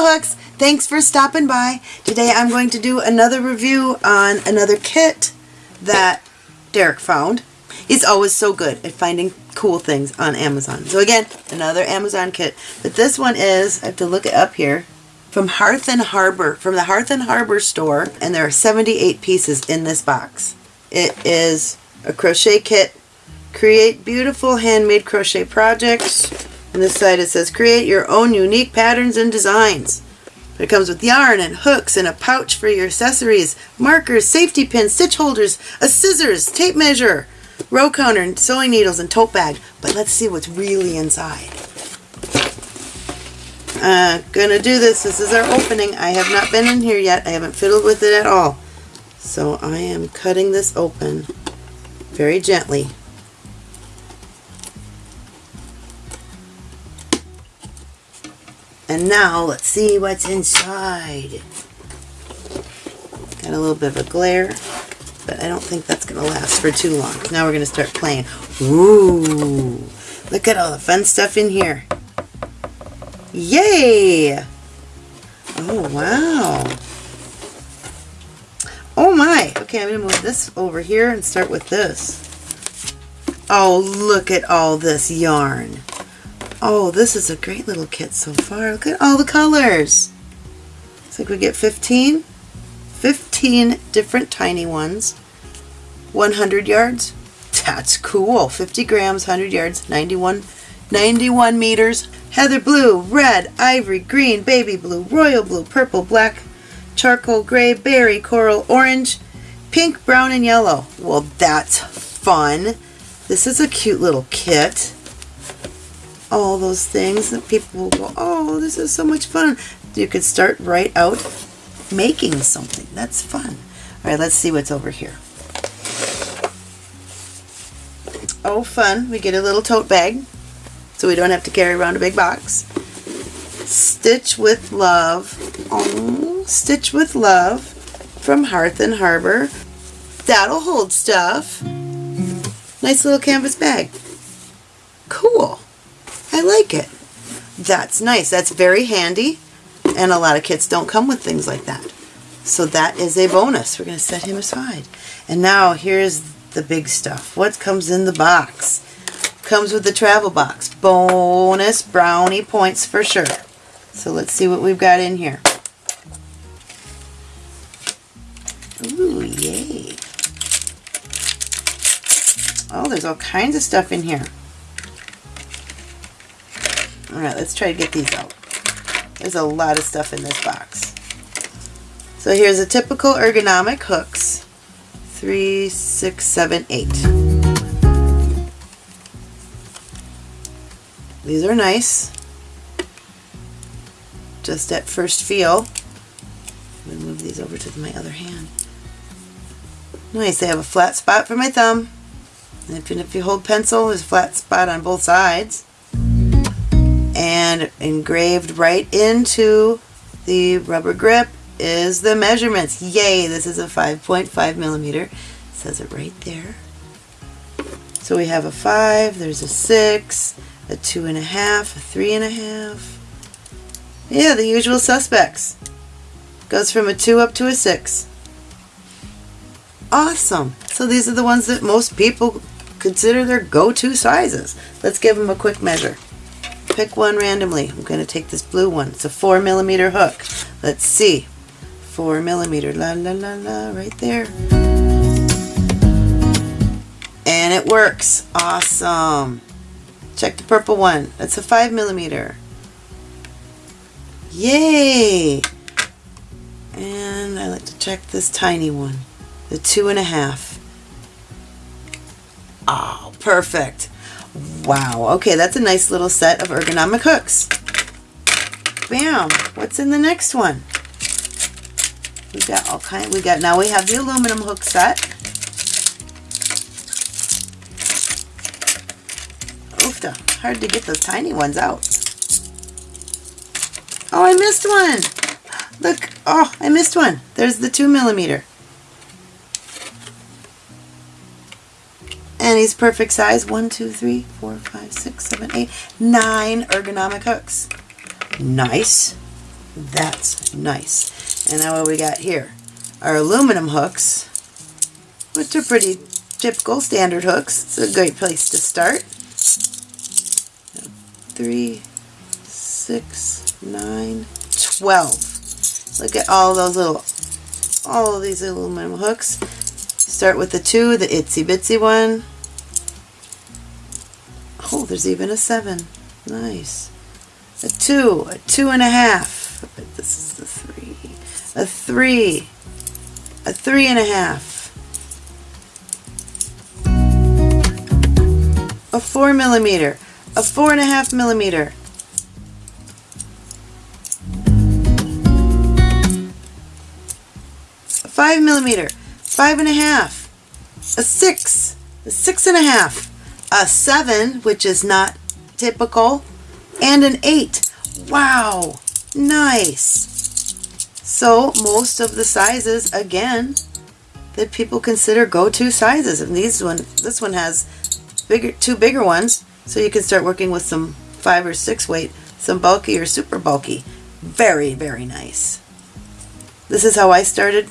Hooks. Thanks for stopping by. Today I'm going to do another review on another kit that Derek found. He's always so good at finding cool things on Amazon. So again, another Amazon kit. But this one is, I have to look it up here, from Hearth and Harbor, from the Hearth and Harbor store. And there are 78 pieces in this box. It is a crochet kit. Create beautiful handmade crochet projects. On this side it says create your own unique patterns and designs. It comes with yarn and hooks and a pouch for your accessories, markers, safety pins, stitch holders, a scissors, tape measure, row counter, sewing needles, and tote bag. But let's see what's really inside. Uh, gonna do this. This is our opening. I have not been in here yet. I haven't fiddled with it at all. So I am cutting this open very gently. And now let's see what's inside. Got a little bit of a glare, but I don't think that's going to last for too long. Now we're going to start playing. Ooh, look at all the fun stuff in here. Yay! Oh, wow. Oh my! Okay, I'm going to move this over here and start with this. Oh, look at all this yarn. Oh, this is a great little kit so far. Look at all the colors. Looks like we get 15. 15 different tiny ones. 100 yards. That's cool. 50 grams, 100 yards, 91, 91 meters. Heather blue, red, ivory, green, baby blue, royal blue, purple, black, charcoal gray, berry, coral, orange, pink, brown, and yellow. Well, that's fun. This is a cute little kit all those things that people will go, oh, this is so much fun. You could start right out making something. That's fun. All right, let's see what's over here. Oh, fun. We get a little tote bag, so we don't have to carry around a big box. Stitch with Love. Oh, Stitch with Love from Hearth and Harbor. That'll hold stuff. Nice little canvas bag. Cool. I like it. That's nice. That's very handy. And a lot of kits don't come with things like that. So that is a bonus. We're going to set him aside. And now here's the big stuff. What comes in the box? Comes with the travel box. Bonus brownie points for sure. So let's see what we've got in here. Ooh, yay. Oh, there's all kinds of stuff in here. Alright, let's try to get these out. There's a lot of stuff in this box. So here's a typical ergonomic hooks. Three, six, seven, eight. These are nice. Just at first feel. I'm going to move these over to my other hand. Nice, they have a flat spot for my thumb. And if you hold pencil, there's a flat spot on both sides and engraved right into the rubber grip is the measurements. Yay, this is a 5.5 millimeter. It says it right there. So we have a 5, there's a 6, a 2.5, a 3.5. Yeah, the usual suspects. Goes from a 2 up to a 6. Awesome. So these are the ones that most people consider their go-to sizes. Let's give them a quick measure pick one randomly. I'm going to take this blue one. It's a 4 millimeter hook. Let's see. 4 millimeter. La la la la. Right there. And it works. Awesome. Check the purple one. That's a 5 millimeter. Yay! And I like to check this tiny one. The two and a half. Oh, perfect. Wow, okay, that's a nice little set of ergonomic hooks. Bam! What's in the next one? We got all kind. We got now we have the aluminum hook set. Oofta! Hard to get those tiny ones out. Oh, I missed one. Look! Oh, I missed one. There's the two millimeter. He's perfect size. One, two, three, four, five, six, seven, eight, nine ergonomic hooks. Nice. That's nice. And now what we got here? Our aluminum hooks, which are pretty typical standard hooks. It's a great place to start. Three, six, nine, twelve. Look at all those little, all of these aluminum hooks. Start with the two, the itsy bitsy one. Oh, there's even a seven. Nice. A two, a two and a half. This is the three. A three, a three and a half. A four millimeter, a four and a half millimeter. A five millimeter, five and a half. A six, a six and a half. A seven, which is not typical, and an eight. Wow, nice. So most of the sizes, again, that people consider go-to sizes. And these one, this one has bigger, two bigger ones, so you can start working with some five or six weight, some bulky or super bulky. Very, very nice. This is how I started,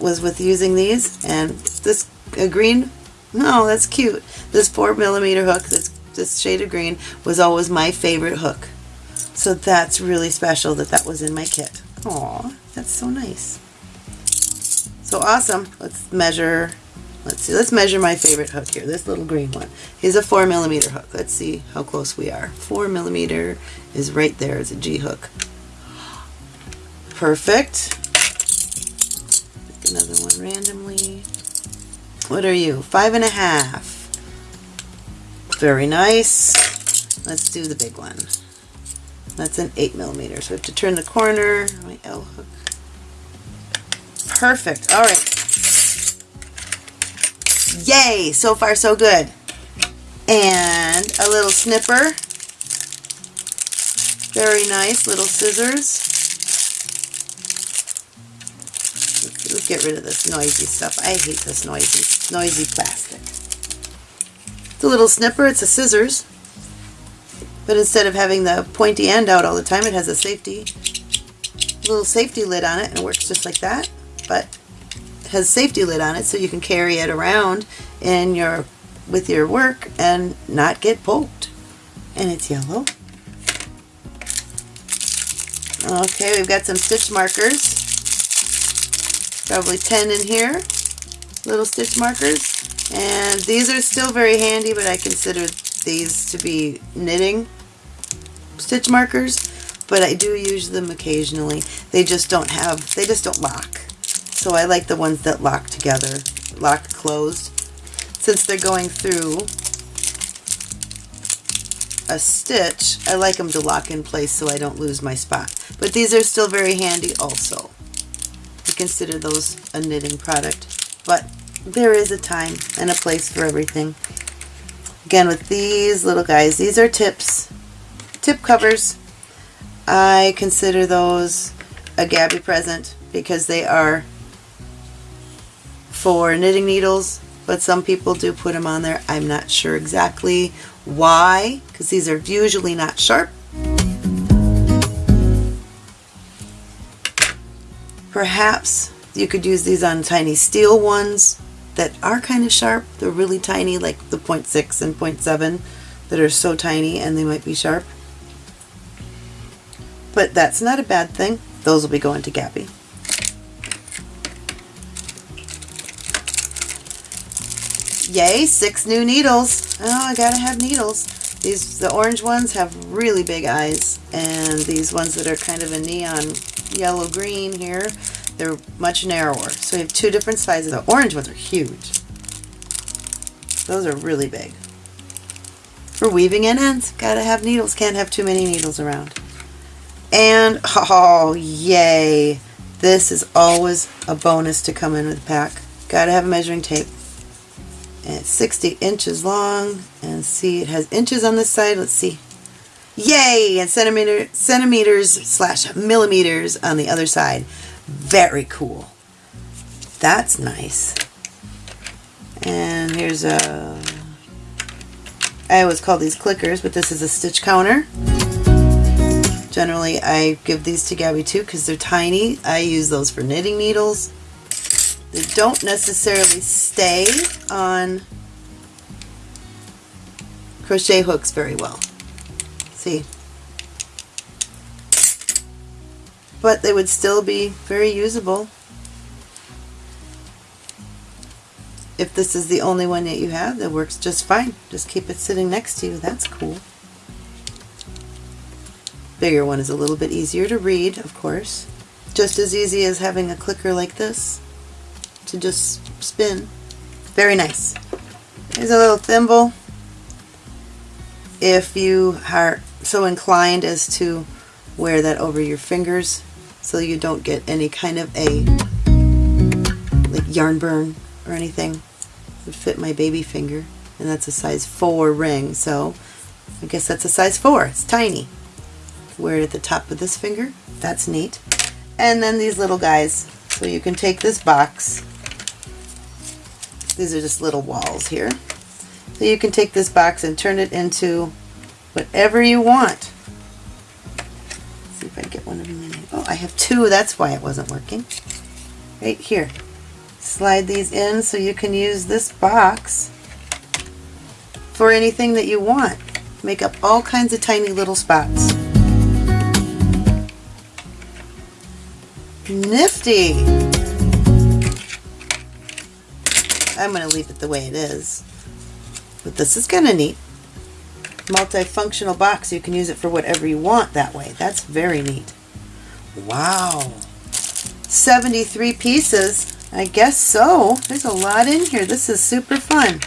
was with using these, and this a green, no, that's cute. This four millimeter hook, this, this shade of green, was always my favorite hook. So that's really special that that was in my kit. Aw, that's so nice. So awesome. Let's measure Let's see, let's measure my favorite hook here, this little green one. Here's a 4 millimeter hook. Let's see how close we are. 4 millimeter is right there It's a G hook. Perfect. Pick another one randomly. What are you? Five and a half. Very nice. Let's do the big one. That's an 8 millimeter. So I have to turn the corner. My L hook. Perfect. All right. Yay! So far so good. And a little snipper. Very nice little scissors. Get rid of this noisy stuff. I hate this noisy, noisy plastic. It's a little snipper. It's a scissors. But instead of having the pointy end out all the time, it has a safety little safety lid on it and it works just like that. But has safety lid on it so you can carry it around in your with your work and not get poked. And it's yellow. Okay, we've got some stitch markers. Probably 10 in here. Little stitch markers. And these are still very handy, but I consider these to be knitting stitch markers. But I do use them occasionally. They just don't have, they just don't lock. So I like the ones that lock together, lock closed. Since they're going through a stitch, I like them to lock in place so I don't lose my spot. But these are still very handy also. Consider those a knitting product. But there is a time and a place for everything. Again, with these little guys, these are tips, tip covers. I consider those a Gabby present because they are for knitting needles, but some people do put them on there. I'm not sure exactly why, because these are usually not sharp. Perhaps you could use these on tiny steel ones that are kind of sharp. They're really tiny, like the 0.6 and 0.7 that are so tiny and they might be sharp. But that's not a bad thing. Those will be going to Gabby. Yay, six new needles. Oh, I gotta have needles. These, the orange ones have really big eyes, and these ones that are kind of a neon yellow-green here, they're much narrower. So we have two different sizes. The orange ones are huge. Those are really big. For weaving in ends, gotta have needles. Can't have too many needles around. And, oh, yay. This is always a bonus to come in with a pack. Gotta have a measuring tape and it's 60 inches long and see it has inches on this side let's see yay and centimeter centimeters slash millimeters on the other side very cool that's nice and here's a I always call these clickers but this is a stitch counter Generally, I give these to Gabby too because they're tiny. I use those for knitting needles. They don't necessarily stay on crochet hooks very well. See? But they would still be very usable if this is the only one that you have that works just fine. Just keep it sitting next to you. That's cool. Bigger one is a little bit easier to read, of course. Just as easy as having a clicker like this to just spin. Very nice. Here's a little thimble. If you are so inclined as to wear that over your fingers so you don't get any kind of a like yarn burn or anything. Would fit my baby finger and that's a size 4 ring so I guess that's a size 4 it's tiny. Wear it at the top of this finger. That's neat. And then these little guys. So you can take this box. These are just little walls here. So you can take this box and turn it into whatever you want Let's see if I get one of them oh I have two that's why it wasn't working right here slide these in so you can use this box for anything that you want. Make up all kinds of tiny little spots. Nifty! I'm going to leave it the way it is. But this is kind of neat. Multifunctional box. You can use it for whatever you want that way. That's very neat. Wow. 73 pieces. I guess so. There's a lot in here. This is super fun.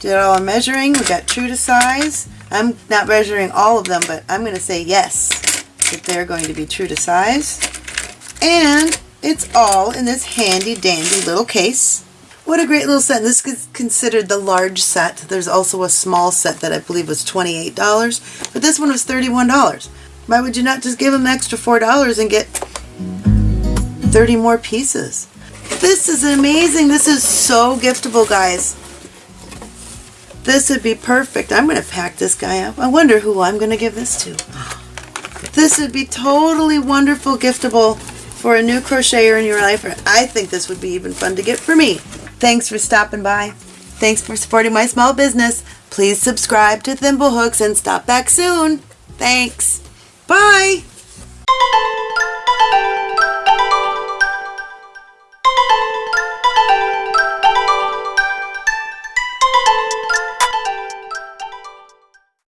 Did all our measuring. We got true to size. I'm not measuring all of them, but I'm going to say yes, that they're going to be true to size. And it's all in this handy dandy little case. What a great little set. This is considered the large set. There's also a small set that I believe was $28, but this one was $31. Why would you not just give them extra $4 and get 30 more pieces. This is amazing. This is so giftable, guys. This would be perfect. I'm going to pack this guy up. I wonder who I'm going to give this to. This would be totally wonderful giftable for a new crocheter in your life. I think this would be even fun to get for me. Thanks for stopping by. Thanks for supporting my small business. Please subscribe to Thimblehooks and stop back soon. Thanks. Bye.